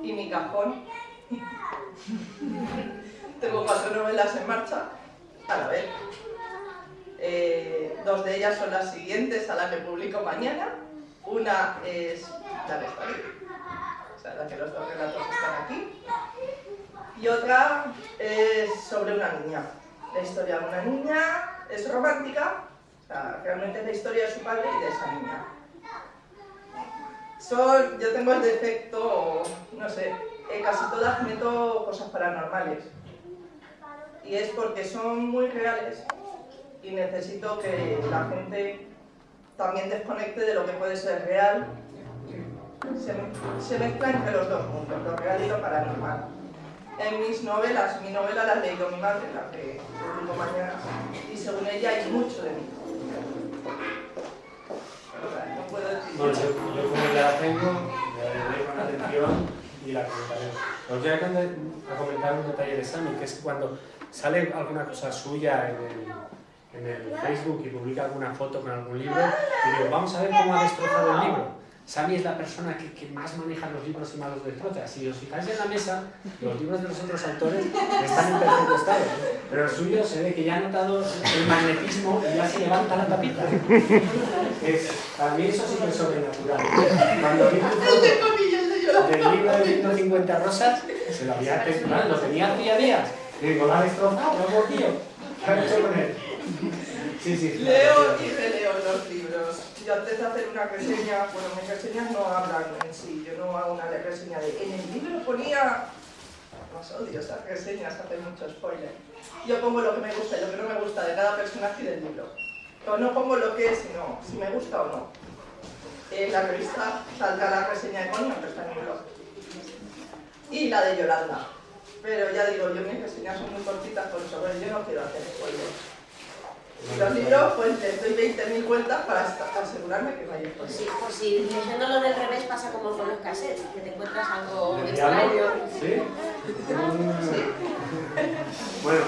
Y mi cajón. [laughs] Tengo cuatro novelas en marcha a la vez. Eh, dos de ellas son las siguientes a la que publico mañana. Una es la está aquí, o sea, la que los dos relatos están aquí. Y otra es sobre una niña. La historia de una niña es romántica, o sea, realmente es la historia de su padre y de esa niña. Son, yo tengo el defecto, no sé, en casi todas meto cosas paranormales. Y es porque son muy reales y necesito que la gente también desconecte de lo que puede ser real. Se, se mezcla entre los dos mundos, lo real y lo paranormal. En mis novelas, mi novela la ha leído mi madre, la que publico mañana, y según ella hay mucho de mí. O sea, no puedo decir... Bueno, yo, yo como ya la tengo, la leeré con atención y la comentaré. Os voy a comentar un detalle de Sammy, que es cuando sale alguna cosa suya en el, en el Facebook y publica alguna foto con algún libro, y digo, vamos a ver cómo ha destrozado el libro. Sammy es la persona que, que más maneja los libros y más los destroza. Si os fijáis en la mesa, los libros de los otros autores están en perfecto estado, pero el suyo se ve que ya ha notado el magnetismo y ya se levanta la tapita. Es, para mí eso sí que es sobrenatural. Cuando vi foto del libro de 150 rosas, se lo había temblado, lo tenía hacía días. Y digo, lo ha destrozado, lo hago tío. ¿Qué ha hecho con él? Sí, sí. Leo y releo los libros. Yo antes de hacer una reseña, bueno, mis reseñas no hablan en sí, yo no hago una reseña de en el libro ponía... Más odio esas reseñas, hacen mucho spoiler. Yo pongo lo que me gusta y lo que no me gusta de cada personaje del libro. O no pongo lo que es, sino si me gusta o no. En la revista saldrá la reseña de Connie, pero está en mi blog. Y la de Yolanda. Pero ya digo, yo mis reseñas son muy cortitas por eso, yo no quiero hacer spoilers. Los libros, pues les doy 20.000 vueltas para asegurarme que Por spoilers. si, por si leyéndolo del revés pasa como con los cassettes, que te encuentras algo ¿Le extraño. llamo? ¿Sí? Bueno,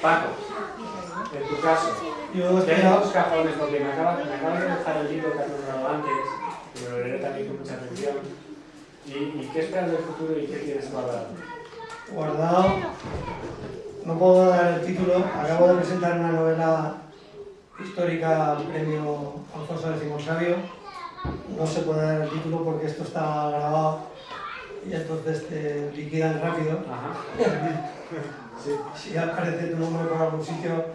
Paco, en tu caso, Yo tengo dos cajones porque me acabas me acabas de dejar el libro que has nombrado antes, que me lo leeré también con mucha atención. ¿Y, y qué esperas del futuro y qué tienes guardado? guardado, no puedo dar el título, acabo de presentar una novela histórica al premio Alfonso X Sabio, no se puede dar el título porque esto está grabado y entonces te liquidan rápido. [laughs] Sí. Si aparece tu nombre por algún sitio,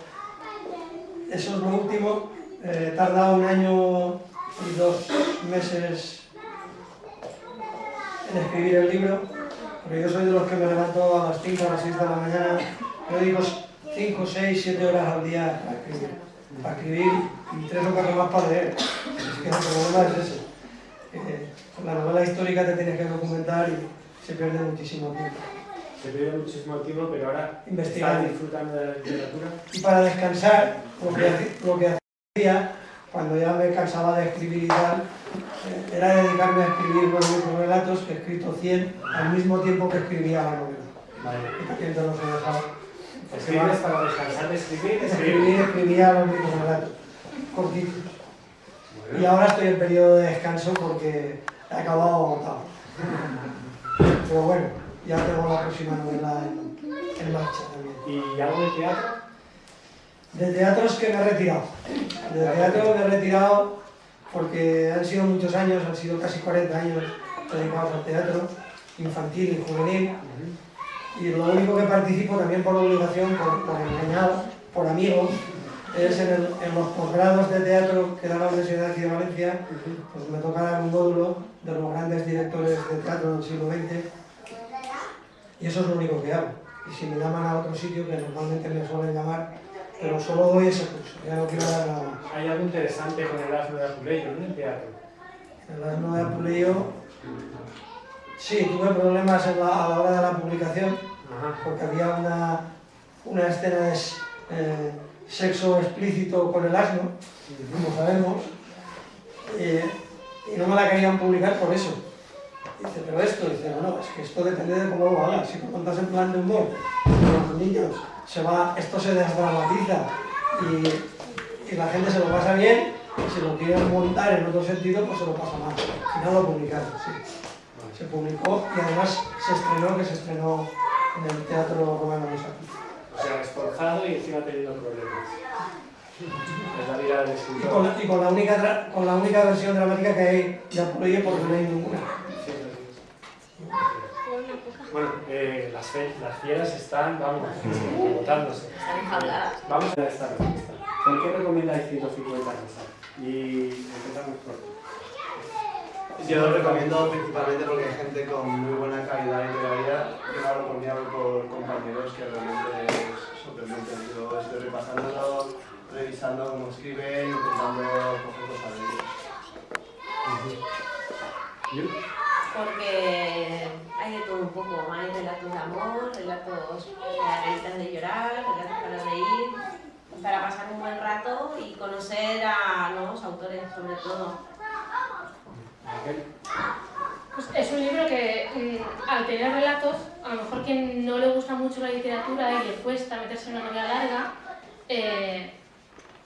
eso es lo último. Eh, tarda un año y dos meses en escribir el libro, porque yo soy de los que me levanto a las 5 a las 6 de la mañana, yo digo 5, 6, 7 horas al día para escribir, para escribir y 3 o 4 más para leer. Es que el problema es ese. Eh, con la novela histórica te tienes que documentar y se pierde muchísimo tiempo. Se pierde muchísimo tiempo, pero ahora Investigando. estás disfrutando de la literatura. Y para descansar, lo que, haci- lo que hacía cuando ya me cansaba de escribir y tal, eh, era dedicarme a escribir nueve relatos, que he escrito 100 al mismo tiempo que escribía la novela. Vale. Y también te los he dejado. ¿Escribes para descansar de escribir? Escribí, escribía los mismos relatos, cortitos. Y ahora estoy en periodo de descanso porque he acabado agotado. Pero bueno, ya tengo la próxima novela en, en marcha también. ¿Y algo de teatro? De teatro es que me he retirado. De teatro me he retirado porque han sido muchos años, han sido casi 40 años dedicados al teatro, infantil y juvenil. Y lo único que participo también por obligación, por, por por amigos, es en, el- en los posgrados de teatro que da la Universidad de aquí de Valencia, pues me toca dar un módulo de los grandes directores de teatro del siglo XX y eso es lo único que hago. Y si me llaman a otro sitio, que normalmente me suelen llamar, pero solo doy ese curso, ya no quiero dar nada más. Hay algo interesante con el asno de Apuleyo, ¿no? El teatro. El asno de Apuleyo, sí, tuve problemas en la- a la hora de la publicación, Ajá. porque había una, una escena de eh, sexo explícito con el asno, como sabemos, eh, y no me la querían publicar por eso. Dice, pero esto, dice, no, no, es que esto depende de cómo lo hagas. Si lo contas en plan de humor, con los niños, se va, esto se desdramatiza y, y la gente se lo pasa bien, y si lo quieren montar en otro sentido, pues se lo pasa mal. Al final lo publicaron, sí. Publicó y además se estrenó, que se estrenó en el Teatro Romano de Aquí. O sea, esforzado y encima teniendo problemas. Es la vida del Y con, escritor. la, y con la única tra- con la única versión dramática que hay de Apuleyo, porque no hay ninguna. Sí, sí. Bueno, eh, las, fe- las fieras están, vamos, agotándose. Están enjauladas. Vamos a esta respuesta. ¿Por qué recomendáis 150 cosas? Y empezamos por... Yo lo recomiendo principalmente porque hay gente con muy buena calidad literaria. Yo mí, hablo por compañeros que realmente es sorprendente. Yo estoy repasándolo, revisando cómo escriben, intentando coger cosas de ellos. ¿Yo? Porque hay de todo un poco, hay relatos de amor, relatos para de llorar, relatos para reír, para pasar un buen rato y conocer a nuevos autores sobre todo. Pues es un libro que, mm, al tener relatos, a lo mejor quien no le gusta mucho la literatura y le cuesta meterse en una novela larga, eh,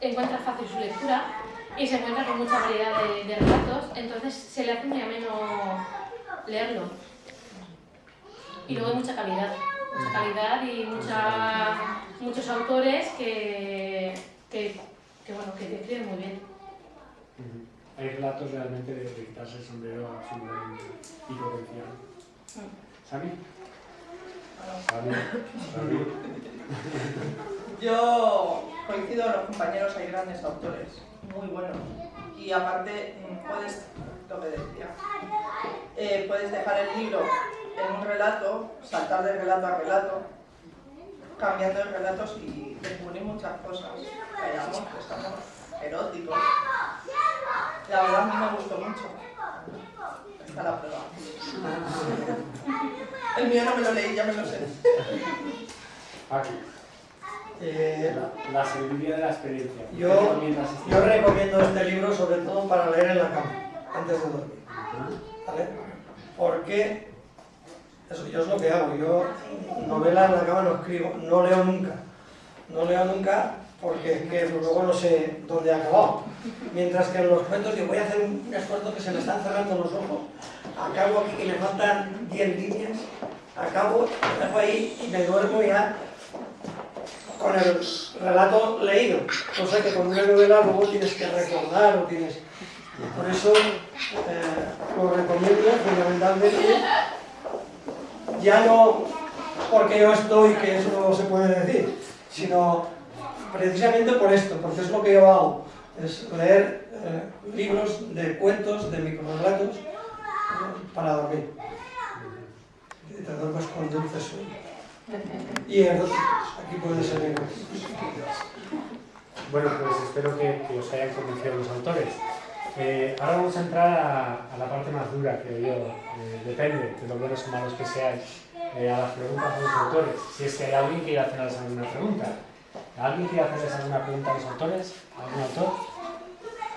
encuentra fácil su lectura y se encuentra con mucha variedad de, relatos, entonces se le hace muy ameno leerlo. Y luego hay mucha calidad, mucha calidad y muchos autores que, que, bueno, que escriben muy bien. Hay relatos realmente de, de quitarse el sombrero absolutamente y potencial. ¿Sami? Sami. Sami. Yo coincido con los compañeros, hay grandes autores, muy buenos. Y aparte, mm, puedes, lo que decía, eh, puedes dejar el libro en un relato, saltar de relato a relato, cambiando de relatos y descubrir muchas cosas. Hay amor, desamor, erótico. La verdad a mí me gustó mucho. Está la prueba. El mío no me lo leí, ya me lo sé. Aquí. Eh, La, la sabiduría de la experiencia. ¿Qué Yo- este yo recomiendo este libro sobre todo para leer en la cama, antes de dormir. ¿vale? Porque eso yo es lo que hago. Yo novela en la cama no escribo, no leo nunca. No leo nunca porque es que luego no sé dónde he acabado. Mientras que en los cuentos yo voy a hacer un esfuerzo que se me están cerrando los ojos. Acabo aquí que me faltan 10 líneas. Acabo, lo dejo ahí y me duermo ya con el relato leído. Cosa que con una novela luego tienes que recordar o tienes... Por eso eh, lo recomiendo fundamentalmente, ya no porque yo estoy, que eso no se puede decir, sino precisamente por esto, porque es lo que yo hago, es leer eh, libros de cuentos, de microrelatos, eh, para dormir. Y te duermes con dulce sueño. Y eróticos, aquí puede ser. Bueno, pues espero que, os hayan convencido los autores. Eh, ahora vamos a entrar a, la parte más dura, creo yo. Depende de lo buenos o malos que seáis. a las preguntas de los autores. Si es que hay alguien que quiere hacerles alguna pregunta. ¿Alguien quiere hacerles alguna pregunta a los autores? ¿Algún autor?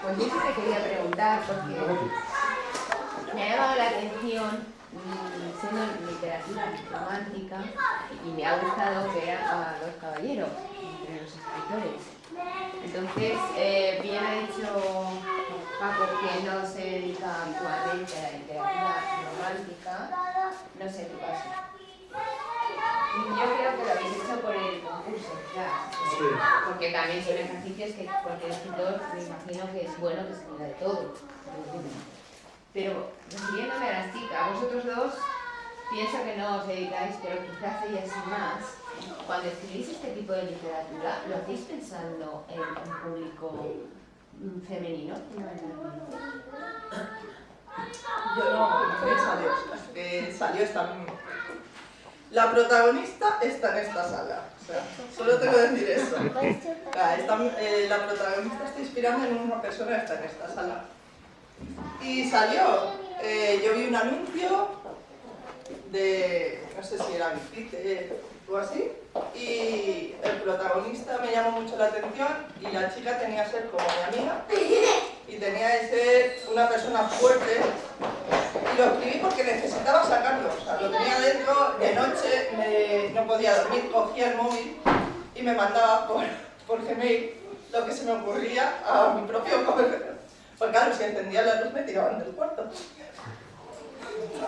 Pues yo sí te quería preguntar, porque me ha llamado la atención, mm, siendo literatura romántica, y me ha gustado ver a dos caballeros entre los escritores. Entonces, eh, bien ha dicho Paco que no se dedica habitualmente a la literatura romántica, no sé tu caso. Yo creo que lo habéis hecho por el concurso, claro. Porque también son ejercicios que cualquier escritor me imagino que es bueno que se diga de todo. Pero refiriéndome a las chicas, vosotros dos pienso que no os dedicáis, pero quizás ellas más. Cuando escribís este tipo de literatura, ¿lo hacéis pensando en un público mm, femenino? Yo no, me salió, que salió esta misma. La protagonista está en esta sala. O sea, solo tengo que decir eso. [laughs] La, esta- eh, la protagonista está inspirando en una persona que está en esta sala. Y salió, eh, yo vi un anuncio de, no sé si era Bicite o así, y el protagonista me llamó mucho la atención y la chica tenía que ser como mi amiga y tenía que ser una persona fuerte y lo escribí porque necesitaba sacarlo, o sea, lo tenía dentro, de noche no podía dormir, cogía el móvil y me mandaba por, por Gmail lo que se me ocurría a mi propio correo. Pues claro, si encendía la luz me tiraban del cuarto.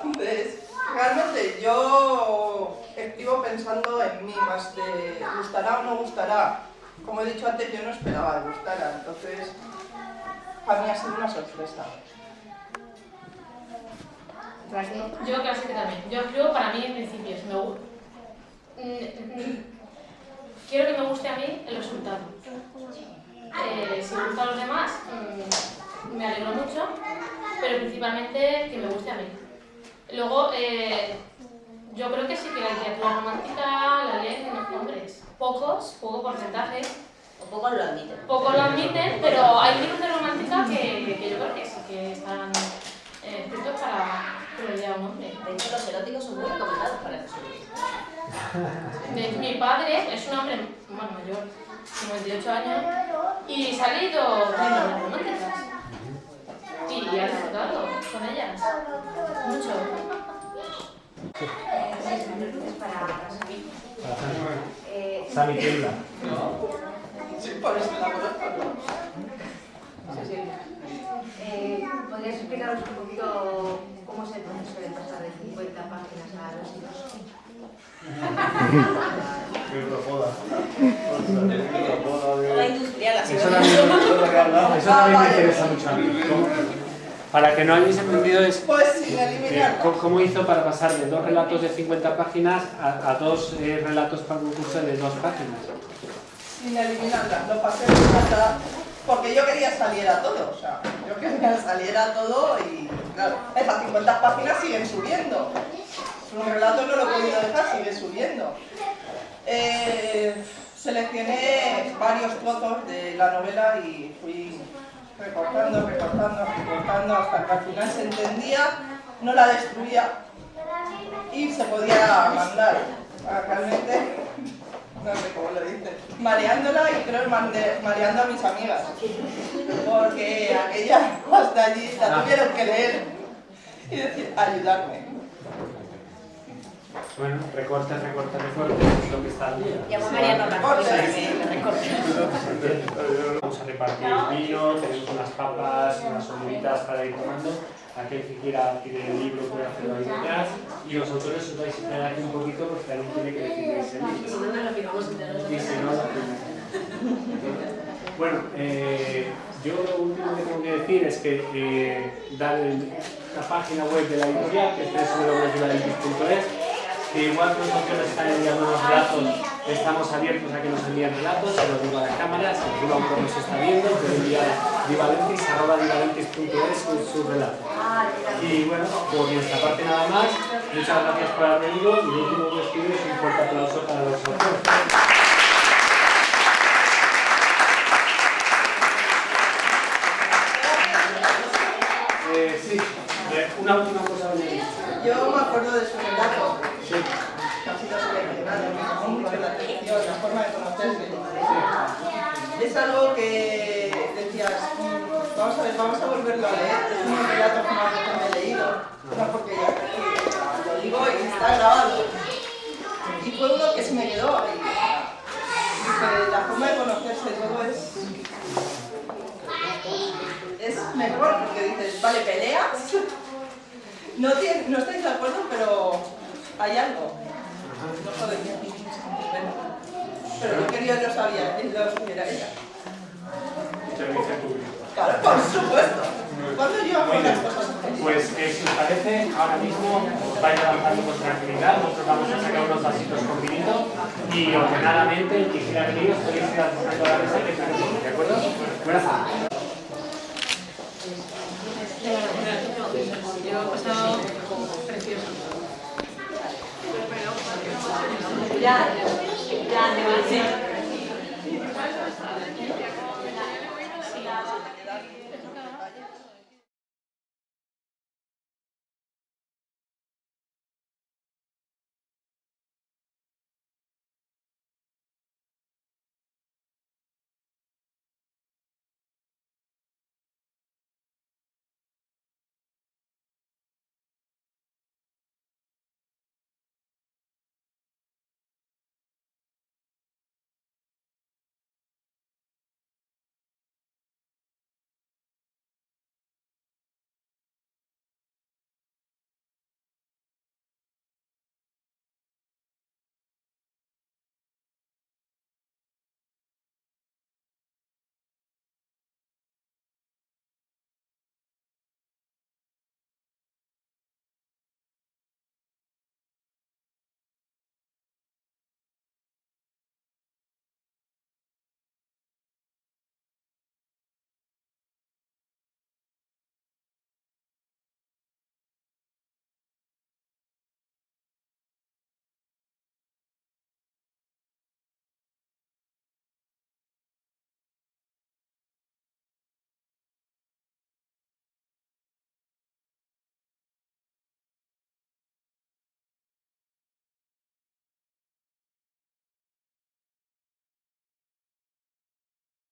Entonces, realmente yo escribo pensando en mí más de gustará o no gustará. Como he dicho antes, yo no esperaba que gustara, entonces para mí ha sido una sorpresa. Yo casi que también. Yo escribo para mí en principio. Me gu- Mm, mm, Quiero que me guste a mí el resultado. Eh, si me gusta a los demás, mm, me alegro mucho, pero principalmente que me guste a mí. Luego, eh, yo creo que sí que la literatura romántica la leen hombres. Pocos, poco porcentaje, O pocos lo admiten. Pocos lo admiten, pero hay libros de romántica que, que yo creo que sí que están eh, escritos para que lo un hombre. De hecho, los eróticos son muy recomendados para Jesús. Hecho, mi padre es un hombre bueno, mayor, 98 años, y se ha leído novelas románticas. Y ha disfrutado con ellas. Mucho. Es para, para Samir. Eh, Sami tiembla. [laughs] Sí, por eso la conozco. Eh, ¿Podrías explicaros un poquito cómo es el proceso de pasar de 50 páginas a los así [laughs] Eso también, me interesa mucho a mí. ¿Cómo- Para que no hayáis entendido es Pues eh. ¿cómo- hizo para pasar de dos relatos de 50 páginas a, a dos eh, relatos para un curso de dos páginas. Sin eliminarla, lo pasé casa porque yo quería salir a todo, o sea, yo quería salir a todo y claro, esas 50 páginas siguen subiendo. Un relato no lo he podido dejar, sigue subiendo. Eh, seleccioné varios trozos de la novela y fui recortando, recortando, recortando hasta que al final se entendía, no la destruía y se podía mandar. Ah, Realmente, no sé cómo lo dice, mareándola y creo mande- mareando a mis amigas, porque aquella hasta allí la tuvieron que leer y decir, ayudarme. Bueno, recorte, recorte, recorte, es lo que está al día. Llamo Mariano recorte. Vamos a repartir vino, tenemos unas papas, unas olivitas para ir tomando. Aquel que quiera adquirir el libro puede hacerlo ahí detrás. Y los autores os vais a esperar aquí un poquito porque alguien tiene que decidir ese Si libro. no, nos lo fijamos entre Y nosotros. si no, Bueno, eh, yo lo último que tengo que decir es que eh, dar el- la página web de la editorial, que es www.divalentis.es, que igual que los autores están enviando unos relatos, estamos abiertos a que nos envíen relatos, se los digo a la cámara, si alguno autor nos está viendo, puede enviar divalentis, arroba divalentis.es su, su relato. Y bueno, por nuestra parte nada más, muchas gracias por haber venido y lo último que os pido es un fuerte aplauso para los autores. Eh, sí, eh, una última cosa. Yo me acuerdo de su relato, Sí. ha sido seleccionado, me llamó mucho la atención, la forma de conocerle. Es algo que Vamos a ver, vamos a volverlo a leer. Es un relato que más que me he leído. No, porque ya lo digo y está grabado. Y fue uno que se me quedó ahí. Dice, la forma de conocerse todo es... Es mejor porque dices, vale, peleas. [laughs] No, tiene- no estáis de acuerdo, pero hay algo. No. Bueno, Pero lo que yo no sabía, lo supiera ella. Servicio público. Claro, por supuesto. ¿Cuándo yo hago las cosas así? Pues eh, si os parece, ahora mismo os vais avanzando con tranquilidad, nosotros vamos a sacar unos vasitos con vinito y ordenadamente, el que quiera venir, os podéis ir la mesa y que ¿de acuerdo? Buenas tardes. Yo he pasado precioso. Ya, ya, demasiado. Sí.